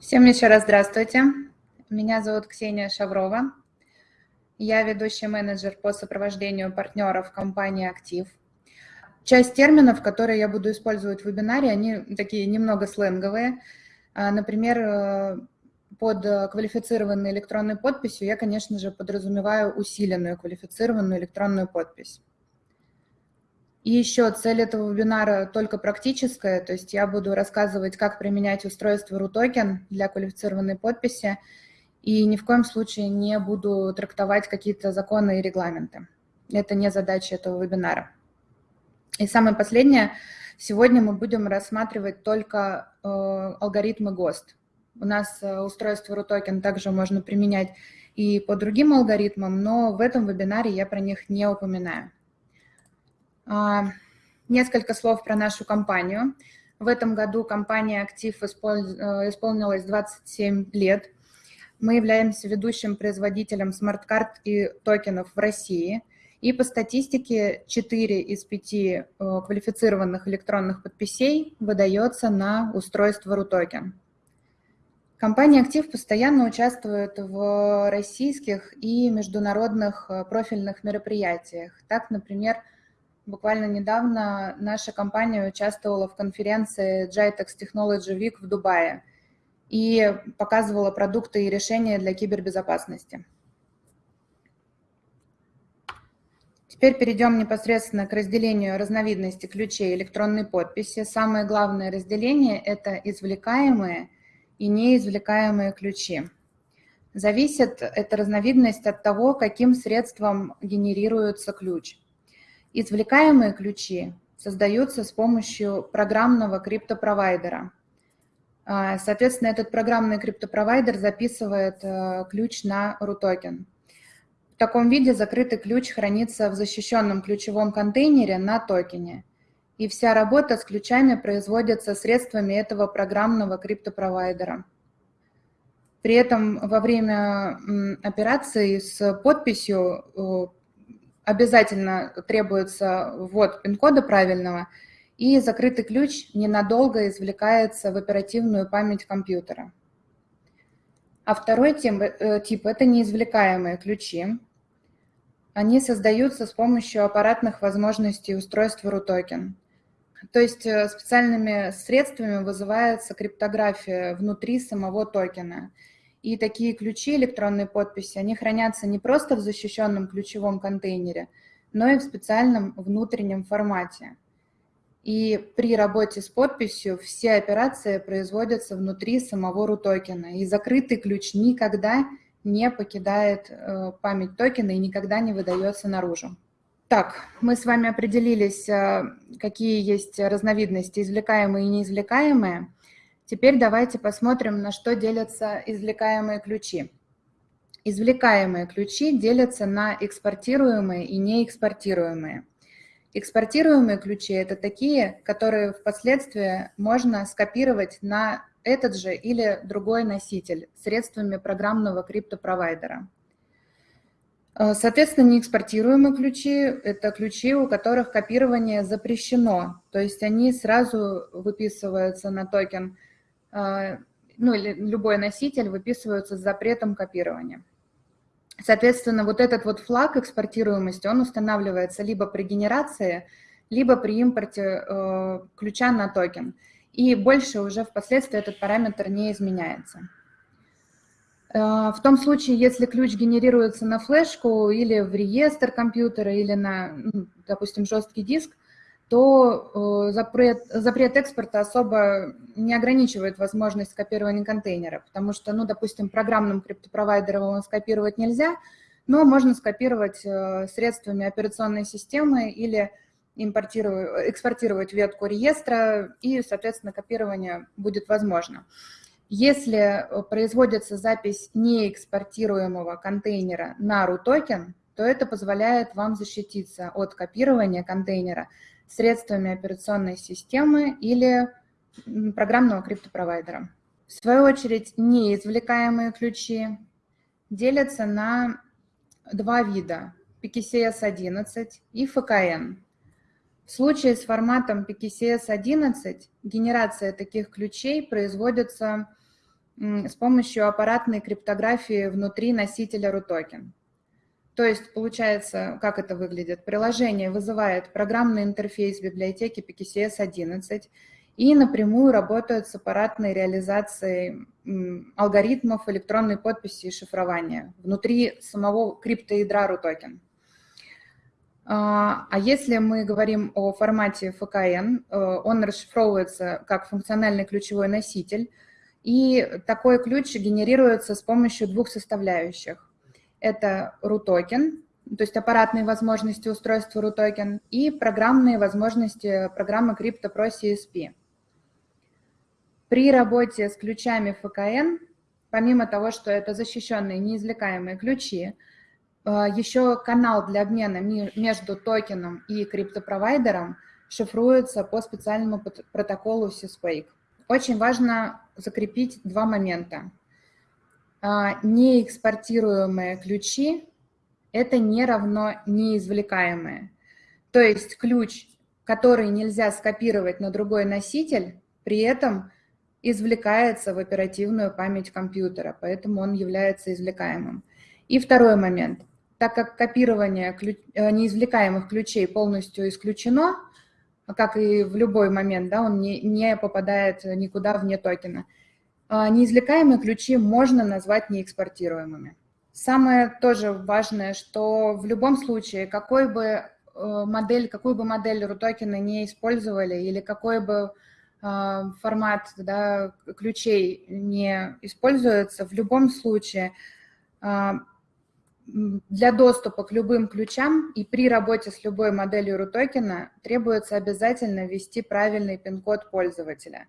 Всем еще раз здравствуйте. Меня зовут Ксения Шаврова. Я ведущий менеджер по сопровождению партнеров компании «Актив». Часть терминов, которые я буду использовать в вебинаре, они такие немного сленговые. А, например, э, под квалифицированной электронной подписью я, конечно же, подразумеваю усиленную квалифицированную электронную подпись. И еще цель этого вебинара только практическая, то есть я буду рассказывать, как применять устройство RUTOKEN для квалифицированной подписи, и ни в коем случае не буду трактовать какие-то законы и регламенты. Это не задача этого вебинара. И самое последнее, сегодня мы будем рассматривать только э, алгоритмы ГОСТ. У нас э, устройство RUTOKEN также можно применять и по другим алгоритмам, но в этом вебинаре я про них не упоминаю. А, несколько слов про нашу компанию. В этом году компания «Актив» э, исполнилась 27 лет. Мы являемся ведущим производителем смарт-карт и токенов в России. И по статистике 4 из 5 э, квалифицированных электронных подписей выдается на устройство Рутокен. Компания «Актив» постоянно участвует в российских и международных э, профильных мероприятиях. Так, например, Буквально недавно наша компания участвовала в конференции GITEX Technology Week в Дубае и показывала продукты и решения для кибербезопасности. Теперь перейдем непосредственно к разделению разновидностей ключей электронной подписи. Самое главное разделение – это извлекаемые и неизвлекаемые ключи. Зависит эта разновидность от того, каким средством генерируется ключ. Извлекаемые ключи создаются с помощью программного криптопровайдера. А, соответственно, этот программный криптопровайдер записывает э, ключ на RUTOKEN. В таком виде закрытый ключ хранится в защищенном ключевом контейнере на токене. И вся работа с ключами производится средствами этого программного криптопровайдера. При этом во время операции с подписью обязательно требуется ввод пин-кода правильного, и закрытый ключ ненадолго извлекается в оперативную память компьютера. А второй тип, э, тип – это неизвлекаемые ключи. Они создаются с помощью аппаратных возможностей устройства RUTOKEN. То есть э, специальными средствами вызывается криптография внутри самого токена – и такие ключи электронной подписи, они хранятся не просто в защищенном ключевом контейнере, но и в специальном внутреннем формате. И при работе с подписью все операции производятся внутри самого RUTOKEN, и закрытый ключ никогда не покидает э, память токена и никогда не выдается наружу. Так, мы с вами определились, э, какие есть разновидности извлекаемые и неизвлекаемые. Теперь давайте посмотрим, на что делятся извлекаемые ключи. Извлекаемые ключи делятся на экспортируемые и неэкспортируемые. Экспортируемые ключи – это такие, которые впоследствии можно скопировать на этот же или другой носитель средствами программного криптопровайдера. Э, соответственно, неэкспортируемые ключи – это ключи, у которых копирование запрещено, то есть они сразу выписываются на токен – ну или любой носитель выписываются с запретом копирования. Соответственно, вот этот вот флаг экспортируемости, он устанавливается либо при генерации, либо при импорте э, ключа на токен. И больше уже впоследствии этот параметр не изменяется. Э, в том случае, если ключ генерируется на флешку или в реестр компьютера, или на, ну, допустим, жесткий диск, то э, запрет, запрет экспорта особо не ограничивает возможность копирования контейнера, потому что, ну, допустим, программным криптопровайдером скопировать нельзя, но можно скопировать э, средствами операционной системы или импортировать, экспортировать ветку реестра, и, соответственно, копирование будет возможно. Если э, производится запись неэкспортируемого контейнера на RUTOKEN, то это позволяет вам защититься от копирования контейнера средствами операционной системы или программного криптопровайдера. В свою очередь, неизвлекаемые ключи делятся на два вида – PKCS-11 и FKN. В случае с форматом PKCS-11 генерация таких ключей производится с помощью аппаратной криптографии внутри носителя RUTOKEN. То есть, получается, как это выглядит? Приложение вызывает программный интерфейс библиотеки PKCS-11 и напрямую работает с аппаратной реализацией алгоритмов электронной подписи и шифрования внутри самого криптоядра RUTOKEN. А, а если мы говорим о формате ФКН, э, он расшифровывается как функциональный ключевой носитель, и такой ключ генерируется с помощью двух составляющих. Это RUTOKEN, то есть аппаратные возможности устройства RUTOKEN, и программные возможности программы CryptoPro CSP. При работе с ключами ФКН, помимо того, что это защищенные неизвлекаемые ключи, э, еще канал для обмена между токеном и криптопровайдером шифруется по специальному протоколу SysWake. Очень важно закрепить два момента. А, неэкспортируемые ключи – это не равно неизвлекаемые. То есть ключ, который нельзя скопировать на другой носитель, при этом извлекается в оперативную память компьютера, поэтому он является извлекаемым. И второй момент. Так как копирование ключ, э, неизвлекаемых ключей полностью исключено, как и в любой момент, да, он не, не попадает никуда вне токена, неизвлекаемые ключи можно назвать неэкспортируемыми. Самое тоже важное, что в любом случае, какой бы э, модель, какую бы модель рутокена не использовали или какой бы а, формат да, ключей не используется, в любом случае а, для доступа к любым ключам и при работе с любой моделью рутокена требуется обязательно ввести правильный пин-код пользователя.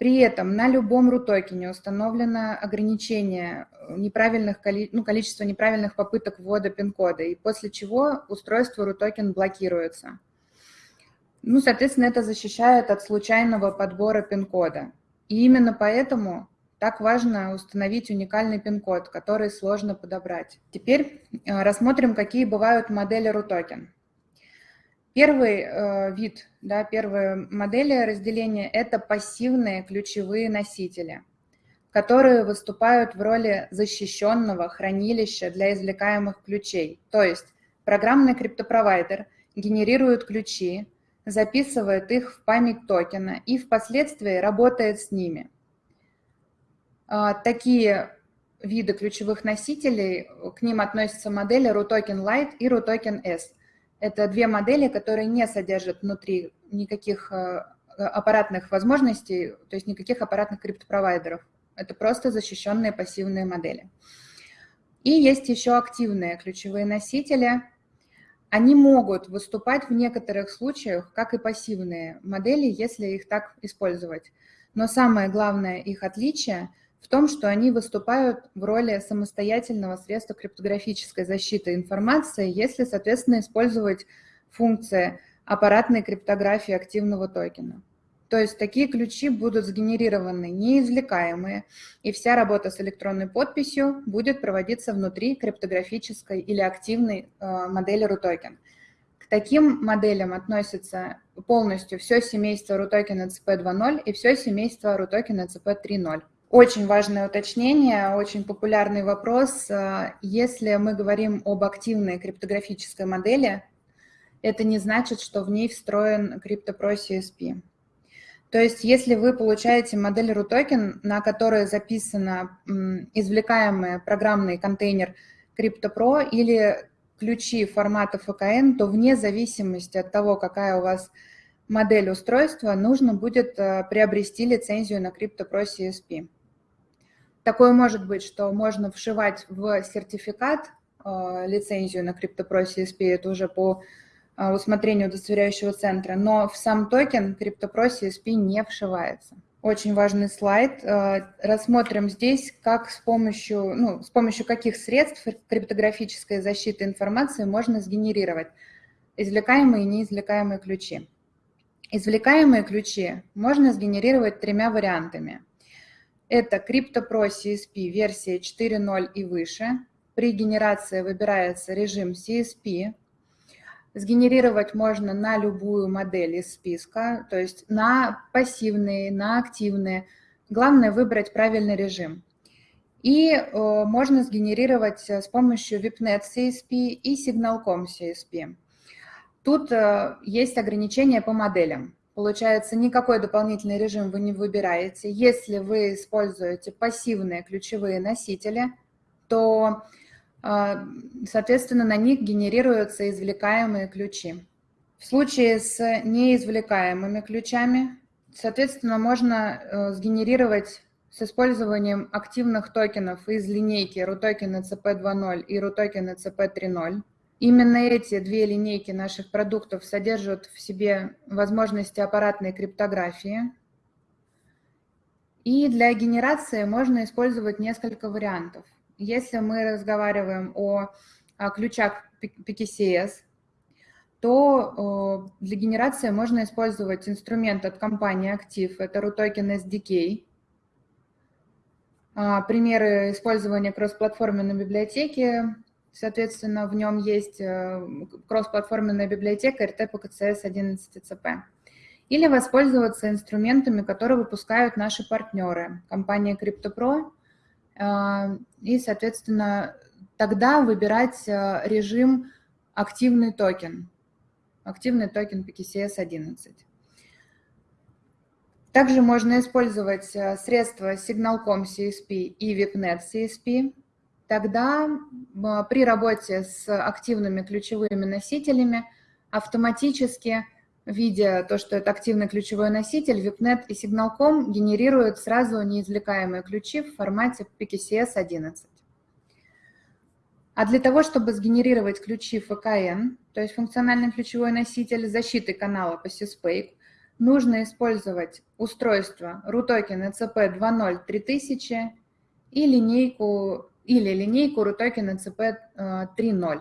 При этом на любом рутокене установлено ограничение неправильных, ну, количества неправильных попыток ввода пин-кода, и после чего устройство рутокен блокируется. Ну, соответственно, это защищает от случайного подбора пин-кода. И именно поэтому так важно установить уникальный пин-код, который сложно подобрать. Теперь э, рассмотрим, какие бывают модели RUTOKEN. Первый э, вид, да, первая модель разделения – это пассивные ключевые носители, которые выступают в роли защищенного хранилища для извлекаемых ключей. То есть программный криптопровайдер генерирует ключи, записывает их в память токена и впоследствии работает с ними. А, такие виды ключевых носителей, к ним относятся модели RUTOKEN Lite и RUTOKEN S. Это две модели, которые не содержат внутри никаких э, аппаратных возможностей, то есть никаких аппаратных криптопровайдеров. Это просто защищенные пассивные модели. И есть еще активные ключевые носители – они могут выступать в некоторых случаях как и пассивные модели, если их так использовать. Но самое главное их отличие в том, что они выступают в роли самостоятельного средства криптографической защиты информации, если, соответственно, использовать функции аппаратной криптографии активного токена. То есть такие ключи будут сгенерированы неизвлекаемые, и вся работа с электронной подписью будет проводиться внутри криптографической или активной э, модели RUTOKEN. К таким моделям относится полностью все семейство RUTOKEN ECP 2.0 и все семейство RUTOKEN ECP 3.0. Очень важное уточнение, очень популярный вопрос. Э, если мы говорим об активной криптографической модели, это не значит, что в ней встроен CryptoPro CSP. То есть если вы получаете модель RUTOKEN, на которой записано извлекаемый программный контейнер CryptoPro или ключи формата FKN, то вне зависимости от того, какая у вас модель устройства, нужно будет э, приобрести лицензию на CryptoPro CSP. Такое может быть, что можно вшивать в сертификат э, лицензию на CryptoPro CSP, это уже по а, усмотрению удостоверяющего центра, но в сам токен CryptoPro CSP не вшивается. Очень важный слайд. А, рассмотрим здесь, как с помощью, ну, с помощью каких средств криптографической защиты информации можно сгенерировать извлекаемые и неизвлекаемые ключи. Извлекаемые ключи можно сгенерировать тремя вариантами. Это CryptoPro CSP версия 4.0 и выше. При генерации выбирается режим CSP, Сгенерировать можно на любую модель из списка, то есть на пассивные, на активные главное выбрать правильный режим. И можно сгенерировать с помощью VIPNet CSP и Signalcom CSP. Тут есть ограничения по моделям. Получается, никакой дополнительный режим вы не выбираете. Если вы используете пассивные ключевые носители, то, соответственно, на них генерируются извлекаемые ключи. В случае с неизвлекаемыми ключами, соответственно, можно э, сгенерировать с использованием активных токенов из линейки RUTOKEN CP2.0 и RUTOKEN CP3.0. Именно эти две линейки наших продуктов содержат в себе возможности аппаратной криптографии. И для генерации можно использовать несколько вариантов. Если мы разговариваем о, о ключах PKCS, то для генерации можно использовать инструмент от компании Active, это RUTOKEN SDK. А, примеры использования кроссплатформенной библиотеки, соответственно, в нем есть э, кроссплатформенная библиотека rtPKCS11ECP. Или воспользоваться инструментами, которые выпускают наши партнеры, компания КриптоПро, а, и, соответственно, тогда выбирать э, режим активный токен активный токен PKCS11. Также можно использовать э, средства Signalcom CSP и ViPNet CSP. Тогда при работе с активными ключевыми носителями автоматически, видя то, что это активный ключевой носитель, VIPNet и Signalcom генерируют сразу неизвлекаемые ключи в формате PKCS11. А для того, чтобы сгенерировать ключи ФКН, то есть функциональный ключевой носитель защиты канала по SysPake, нужно использовать устройство RUTOKEN ECP 2.0 3000 и линейку, или линейку RUTOKEN ECP 3.0.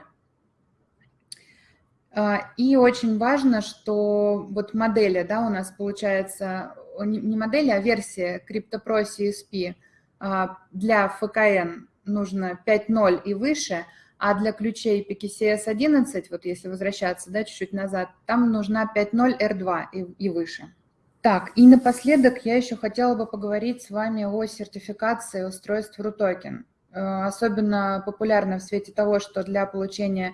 И очень важно, что вот модели, да, у нас получается, не модели, а версия CryptoPro CSP а, для ФКН нужно 5.0 и выше, а для ключей PKCS 11, вот если возвращаться да, чуть-чуть назад, там нужна 5.0 R2 и, и выше. Так, и напоследок я еще хотела бы поговорить с вами о сертификации устройств RUTOKEN. Э, особенно популярно в свете того, что для получения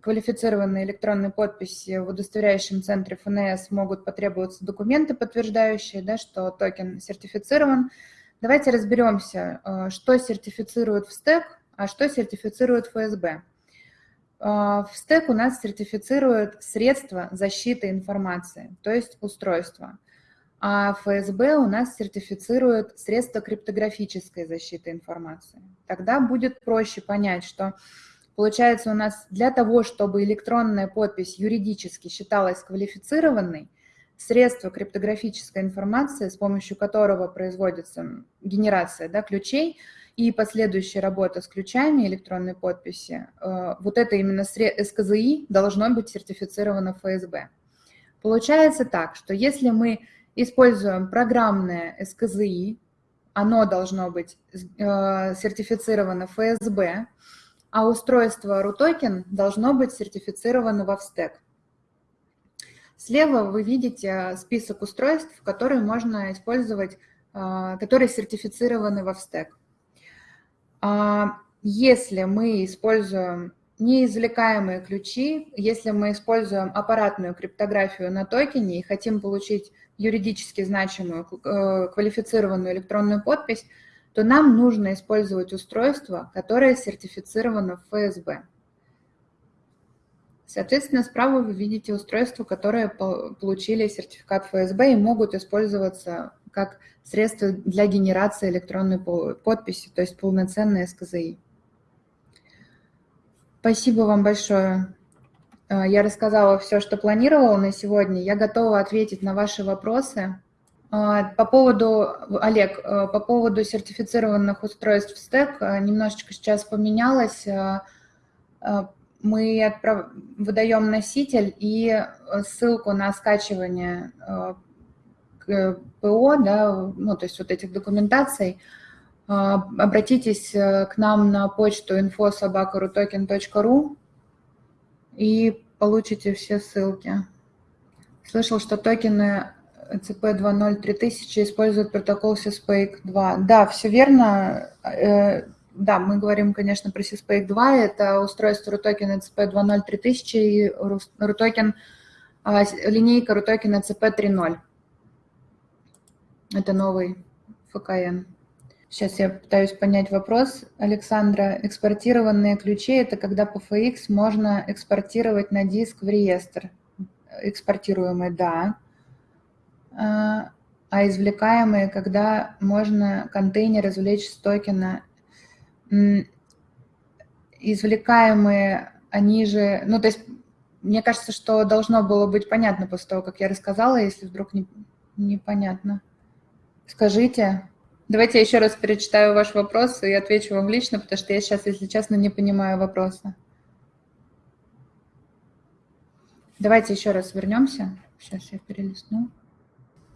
квалифицированной электронной подписи в удостоверяющем центре ФНС могут потребоваться документы, подтверждающие, да, что токен сертифицирован. Давайте разберемся, э, что сертифицирует в стек, а что сертифицирует ФСБ. В стек у нас сертифицируют средства защиты информации, то есть устройства. А ФСБ у нас сертифицирует средства криптографической защиты информации. Тогда будет проще понять, что получается у нас для того, чтобы электронная подпись юридически считалась квалифицированной, средство криптографической информации, с помощью которого производится генерация да, ключей и последующая работа с ключами электронной подписи, э, вот это именно СКЗИ должно быть сертифицировано ФСБ. Получается так, что если мы используем программное СКЗИ, оно должно быть э, сертифицировано ФСБ, а устройство RUTOKEN должно быть сертифицировано во ВСТЭК. Слева вы видите список устройств, которые можно использовать, а, которые сертифицированы во ВСТЭК. А, если мы используем неизвлекаемые ключи, если мы используем аппаратную криптографию на токене и хотим получить юридически значимую э, квалифицированную электронную подпись, то нам нужно использовать устройство, которое сертифицировано в ФСБ. Соответственно, справа вы видите устройства, которые получили сертификат ФСБ и могут использоваться как средство для генерации электронной подписи, то есть полноценные СКЗИ. Спасибо вам большое. А, я рассказала все, что планировала на сегодня. Я готова ответить на ваши вопросы. А, по поводу, Олег, а, по поводу сертифицированных устройств стек немножечко сейчас поменялось мы отправ... выдаем носитель и э, ссылку на скачивание э, ПО, да, ну, то есть вот этих документаций, э, обратитесь к нам на почту info.sobakarutoken.ru и получите все ссылки. Слышал, что токены ECP 2.0 3000 использует протокол CSPACE 2. Да, все верно. Э, да, мы говорим, конечно, про CSPACE 2. Это устройство RUTOKEN ECP 2.0 3000 и RUTOKEN, а, линейка RUTOKEN ECP 3.0. Это новый ФКН. Сейчас я пытаюсь понять вопрос. Александра, экспортированные ключи – это когда по FX можно экспортировать на диск в реестр. Экспортируемые, да. А, а извлекаемые, когда можно контейнер извлечь с токена. Извлекаемые, они же, ну то есть мне кажется, что должно было быть понятно после того, как я рассказала, если вдруг не, непонятно. Скажите. Давайте я еще раз перечитаю ваш вопрос и отвечу вам лично, потому что я сейчас, если честно, не понимаю вопроса. Давайте еще раз вернемся. Сейчас я перелистну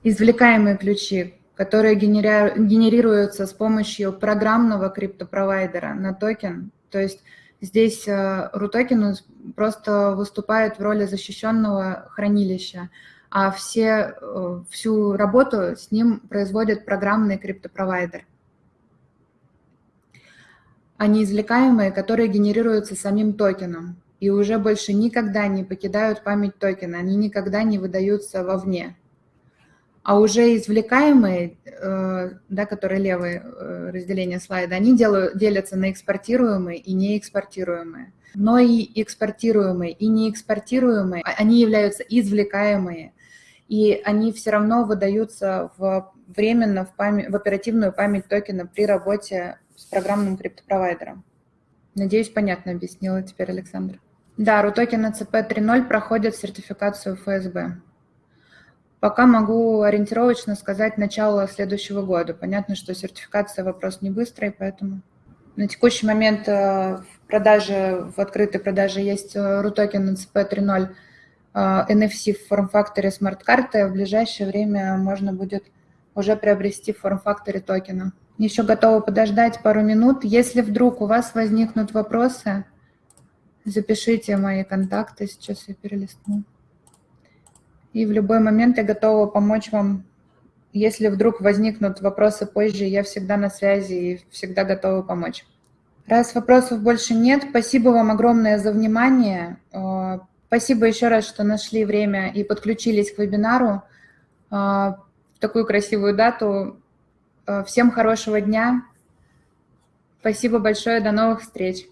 извлекаемые ключи, которые генерируются с помощью программного криптопровайдера на токен. То есть здесь RUTOKEN э, просто выступает в роли защищенного хранилища, а все, э, всю работу с ним производит программный криптопровайдер. Они извлекаемые, которые генерируются самим токеном и уже больше никогда не покидают память токена, они никогда не выдаются вовне а уже извлекаемые, э, да, которые левые э, разделения слайда, они делают, делятся на экспортируемые и неэкспортируемые. Но и экспортируемые, и неэкспортируемые, а, они являются извлекаемые, и они все равно выдаются в, временно в, память, в оперативную память токена при работе с программным криптопровайдером. Надеюсь, понятно объяснила теперь Александр. Да, RUTOKEN ACP 3.0 проходит сертификацию ФСБ. Пока могу ориентировочно сказать начало следующего года. Понятно, что сертификация вопрос не быстрый, поэтому на текущий момент э, в продаже, в открытой продаже есть RUTOKEN NCP 3.0 NFC в форм-факторе смарт-карты. В ближайшее время можно будет уже приобрести в форм-факторе токена. Еще готова подождать пару минут. Если вдруг у вас возникнут вопросы, запишите мои контакты. Сейчас я перелистну. И в любой момент я готова помочь вам. Если вдруг возникнут вопросы позже, я всегда на связи и всегда готова помочь. Раз вопросов больше нет, спасибо вам огромное за внимание. Спасибо еще раз, что нашли время и подключились к вебинару э, в такую красивую дату. Э, всем хорошего дня. Спасибо большое, до новых встреч.